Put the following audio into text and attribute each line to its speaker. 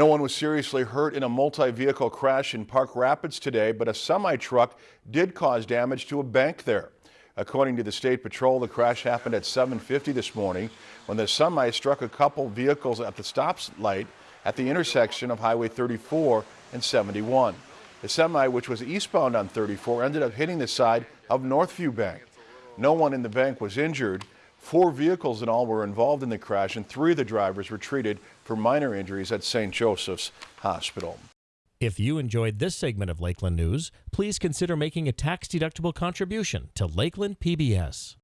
Speaker 1: No one was seriously hurt in a multi-vehicle crash in Park Rapids today, but a semi-truck did cause damage to a bank there. According to the State Patrol, the crash happened at 7.50 this morning when the semi struck a couple vehicles at the stop light at the intersection of Highway 34 and 71. The semi, which was eastbound on 34, ended up hitting the side of Northview Bank. No one in the bank was injured. Four vehicles in all were involved in the crash and three of the drivers were treated for minor injuries at St. Joseph's Hospital.
Speaker 2: If you enjoyed this segment of Lakeland News, please consider making a tax-deductible contribution to Lakeland PBS.